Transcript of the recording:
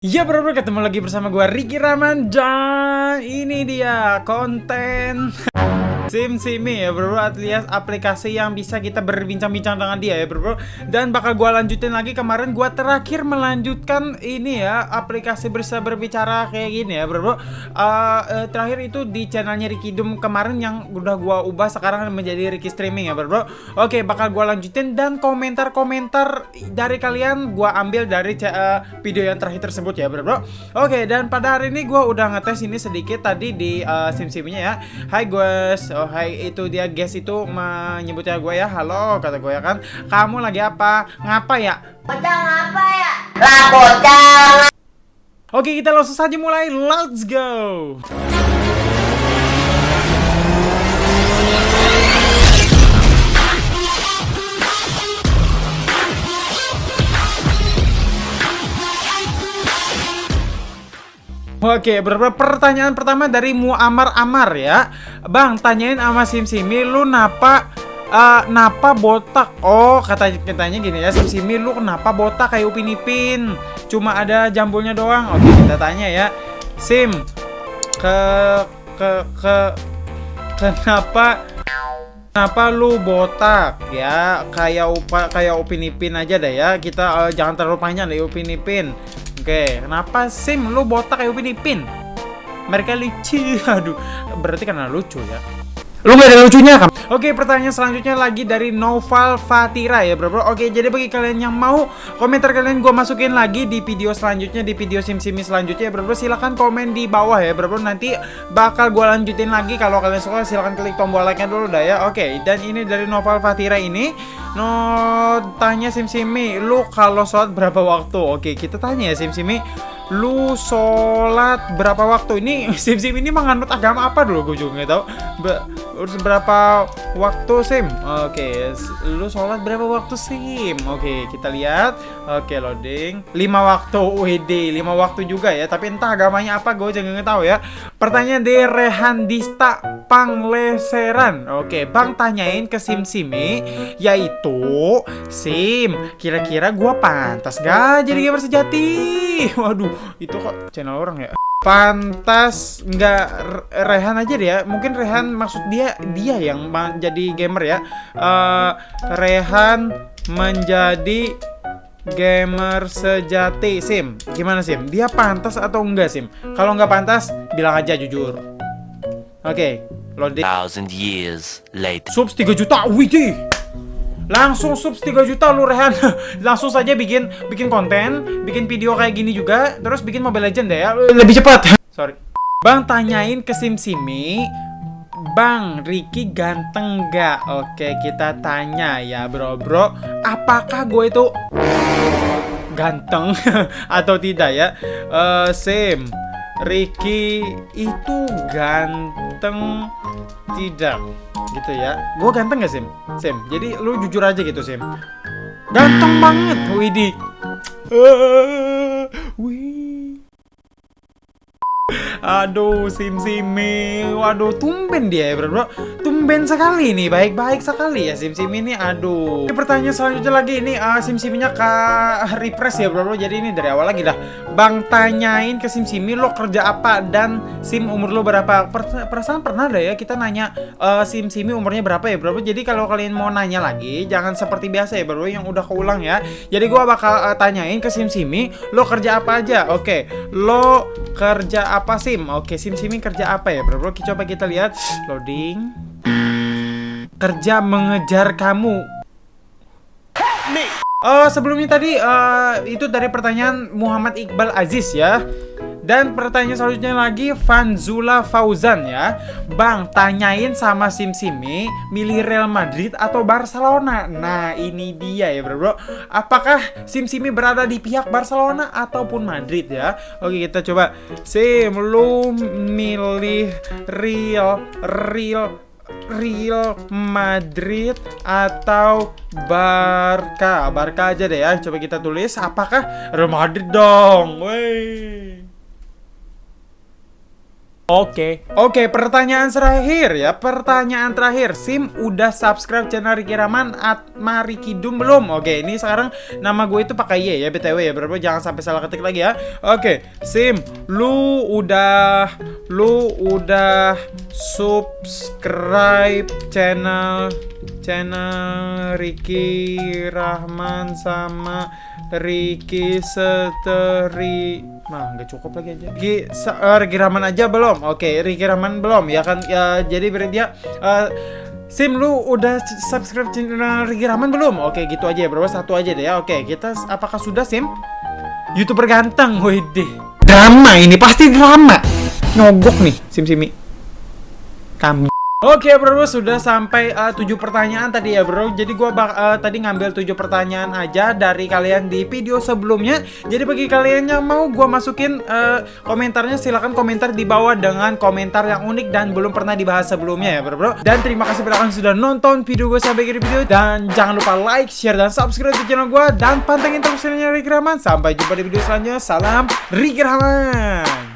Ya bro, bro ketemu lagi bersama gue Ricky Rahman. Dan ini dia konten Sim Simi ya bro, alias aplikasi yang bisa kita berbincang-bincang dengan dia ya bro, bro. Dan bakal gue lanjutin lagi kemarin gue terakhir melanjutkan ini ya Aplikasi bisa berbicara kayak gini ya bro, bro. Uh, uh, Terakhir itu di channelnya Ricky Doom kemarin yang udah gue ubah sekarang menjadi Ricky Streaming ya bro, bro. Oke bakal gue lanjutin dan komentar-komentar dari kalian gue ambil dari uh, video yang terakhir tersebut ya bro, bro. Oke dan pada hari ini gue udah ngetes ini sedikit tadi di uh, sim simnya ya. Hai guys Oh hai itu dia guys itu menyebutnya gue ya Halo kata gue ya kan Kamu lagi apa? Ngapa ya? Bocah ngapa ya? Lah bocah Oke kita langsung saja mulai Let's go Oke, beberapa pertanyaan pertama dari Muamar Amar ya. Bang, tanyain sama Sim Simi lu napa uh, napa botak? Oh, kata katanya gini ya, Sim Simi lu kenapa botak kayak Upin Ipin? Cuma ada jambulnya doang. Oke, kita tanya ya. Sim, ke ke ke kenapa Kenapa lu botak ya kayak upa kayak Upin Ipin aja deh ya kita uh, jangan terlalu panjang deh Upin Ipin Oke, kenapa Sim lu botak kayak Upin Ipin? Mereka lucu. Aduh, berarti karena lucu ya. Lu gak ada lucunya kan? Oke, pertanyaan selanjutnya lagi dari Noval Fatira ya, bro, bro. Oke, jadi bagi kalian yang mau komentar kalian gue masukin lagi di video selanjutnya di video sim simi selanjutnya ya, bro, bro. Silahkan komen di bawah ya, bro, bro. Nanti bakal gue lanjutin lagi. Kalau kalian suka silahkan klik tombol like-nya dulu dah ya. Oke, dan ini dari Noval Fatira ini No, tanya Sim Simi, lu kalau sholat berapa waktu? Oke, kita tanya ya Sim Simi, lu sholat berapa waktu? Ini Sim Sim ini menganut agama apa dulu? Gue juga nggak tahu. Be berapa waktu Sim? Oke, lu sholat berapa waktu Sim? Oke, kita lihat. Oke, loading. 5 waktu WD, 5 waktu juga ya. Tapi entah agamanya apa, gue juga nggak tahu ya. Pertanyaan dari Rehan Dista Pangleseran. Oke, Bang tanyain ke Sim Simi, yaitu itu Sim Kira-kira gue pantas gak jadi gamer sejati Waduh itu kok channel orang ya? Pantas nggak Rehan aja deh ya. Mungkin Rehan maksud dia Dia yang jadi gamer ya. Uh, Rehan menjadi gamer sejati Sim. Gimana Sim? Dia pantas atau enggak Sim? Kalau nggak pantas bilang aja jujur. Oke okay, loading Thousand years later. Subs 3 juta Wih Langsung subs 3 juta lu Rehan. Langsung saja bikin bikin konten Bikin video kayak gini juga Terus bikin Mobile Legend deh ya. Lebih cepat. Sorry. Bang tanyain ke Sim Simi Bang, Ricky ganteng gak? Oke, kita tanya ya bro. Bro Apakah gue itu ganteng atau tidak ya? Uh, Sim, Ricky itu ganteng tidak? gitu ya gue ganteng gak Sim? Sim, jadi lu jujur aja gitu Sim Ganteng banget, Widih uh, Wih Aduh, Sim Simi. Waduh, tumben dia ya, bro. bro. Tumben sekali nih, baik-baik sekali ya Sim Simi ini. Aduh. Ini pertanyaan selanjutnya lagi ini uh, Sim Siminya ke refresh ya, bro. bro. Jadi ini dari awal lagi dah. Bang tanyain ke Sim Simi lo kerja apa dan Sim umur lo berapa? Per perasaan pernah ada ya kita nanya uh, Sim Simi umurnya berapa ya, bro. bro. Jadi kalau kalian mau nanya lagi, jangan seperti biasa ya, bro. yang udah keulang ya. Jadi gua bakal uh, tanyain ke Sim Simi, lo kerja apa aja? Oke. Okay. Lo kerja apa? Sim. Oke, Sim Sim kerja apa ya, bro? bro? Coba kita lihat. Loading. Kerja mengejar kamu. Oh, sebelumnya tadi uh, itu dari pertanyaan Muhammad Iqbal Aziz ya. Dan pertanyaan selanjutnya lagi Fanzula Fauzan ya. Bang, tanyain sama Sim Simi Milih Real Madrid atau Barcelona? Nah ini dia ya bro, bro. Apakah Sim Simi berada di pihak Barcelona ataupun Madrid ya? Oke kita coba. Sim, lu milih Real Real Real Madrid atau Barca? Barca aja deh ya Coba kita tulis. Apakah Real Madrid dong? Wey Oke. Oke, pertanyaan terakhir ya. Pertanyaan terakhir. Sim udah subscribe channel Riki Rahman Atma Riki belum? Oke, ini sekarang nama gue itu pakai Y ya BTW ya. Berapa jangan sampai salah ketik lagi ya. Oke, Sim, lu udah lu udah subscribe channel channel Riki Rahman sama Riki Seteri Nah, nggak cukup lagi aja. Riki, se- eh, Riki Rahman aja belum? Oke, Riki Rahman belum ya kan? Ya, jadi berarti dia eh, Sim lu udah subscribe channel Riki Rahman belum? Oke, gitu aja ya, bro. Satu aja deh ya. Oke, kita s- apakah sudah Sim? YouTuber ganteng, wede. Drama ini pasti drama. Nyogok nih, Sim Simi. Kami. Oke bro, sudah sampai uh, 7 pertanyaan tadi ya bro. Jadi bak uh, tadi ngambil 7 pertanyaan aja dari kalian di video sebelumnya. Jadi bagi kalian yang mau gua masukin uh, komentarnya silahkan komentar di bawah dengan komentar yang unik dan belum pernah dibahas sebelumnya ya bro bro Dan terima kasih kalian sudah nonton video gue sampai akhir video. Dan jangan lupa like, share, dan subscribe di channel gua. Dan pantengin terus channelnya Ricky Rahman. Sampai jumpa di video selanjutnya. Salam Ricky Rahman